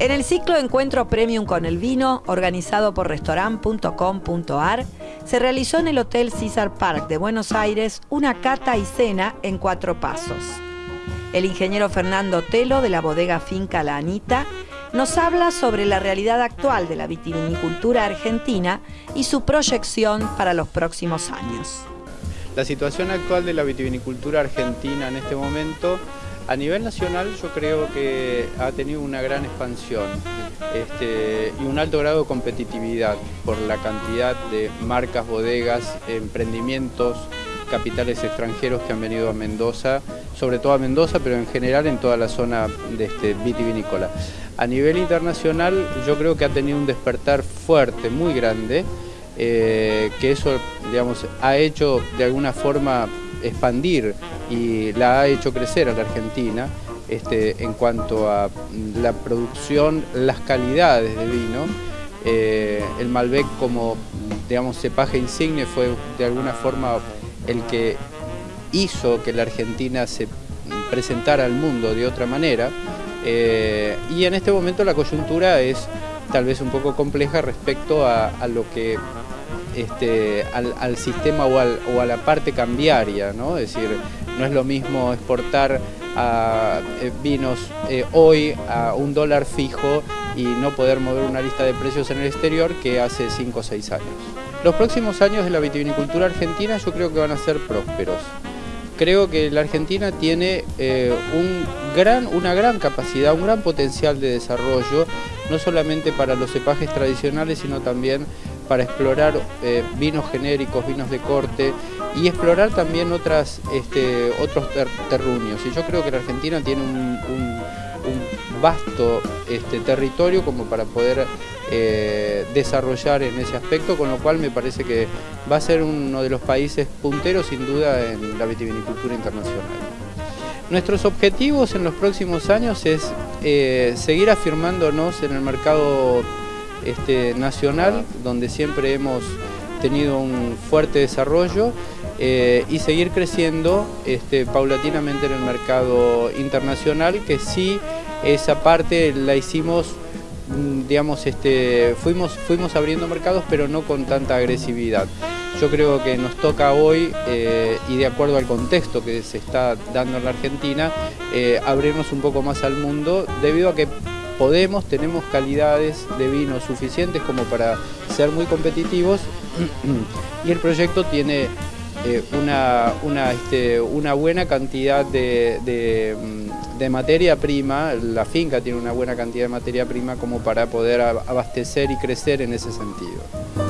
En el ciclo Encuentro Premium con el Vino, organizado por restaurant.com.ar, se realizó en el Hotel César Park de Buenos Aires una cata y cena en cuatro pasos. El ingeniero Fernando Telo de la bodega Finca La Anita nos habla sobre la realidad actual de la vitivinicultura argentina y su proyección para los próximos años. La situación actual de la vitivinicultura argentina en este momento a nivel nacional yo creo que ha tenido una gran expansión este, y un alto grado de competitividad por la cantidad de marcas, bodegas, emprendimientos, capitales extranjeros que han venido a Mendoza, sobre todo a Mendoza, pero en general en toda la zona de este, vitivinícola. A nivel internacional yo creo que ha tenido un despertar fuerte, muy grande, eh, que eso digamos, ha hecho de alguna forma expandir y la ha hecho crecer a la Argentina este, en cuanto a la producción, las calidades de vino. Eh, el Malbec como digamos, cepaje insigne fue de alguna forma el que hizo que la Argentina se presentara al mundo de otra manera eh, y en este momento la coyuntura es tal vez un poco compleja respecto a lo que este, al, sistema o, a la parte cambiaria, ¿no? Es decir, no es lo mismo exportar eh, vinos eh, hoy a un dólar fijo y no poder mover una lista de precios en el exterior que hace 5 o 6 años. Los próximos años de la vitivinicultura argentina yo creo que van a ser prósperos. Creo que la Argentina tiene eh, una gran capacidad, un gran potencial de desarrollo, no solamente para los cepajes tradicionales, sino también para explorar eh, vinos genéricos, vinos de corte y explorar también otras, este, otros terruños. Y yo creo que la Argentina tiene un, vasto este, territorio como para poder eh, desarrollar en ese aspecto, con lo cual me parece que va a ser uno de los países punteros sin duda en la vitivinicultura internacional. Nuestros objetivos en los próximos años es eh, seguir afirmándonos en el mercado este, nacional, donde siempre hemos tenido un fuerte desarrollo eh, y seguir creciendo este, paulatinamente en el mercado internacional, que sí esa parte la hicimos, mm, digamos, este, fuimos, fuimos abriendo mercados, pero no con tanta agresividad. Yo creo que nos toca hoy, eh, y de acuerdo al contexto que se está dando en la Argentina, eh, abrirnos un poco más al mundo, debido a que podemos, tenemos calidades de vino suficientes como para ser muy competitivos y el proyecto tiene eh, una, este, una, buena cantidad de, mm, de, materia prima, la finca tiene una buena cantidad de materia prima como para poder abastecer y crecer en ese sentido.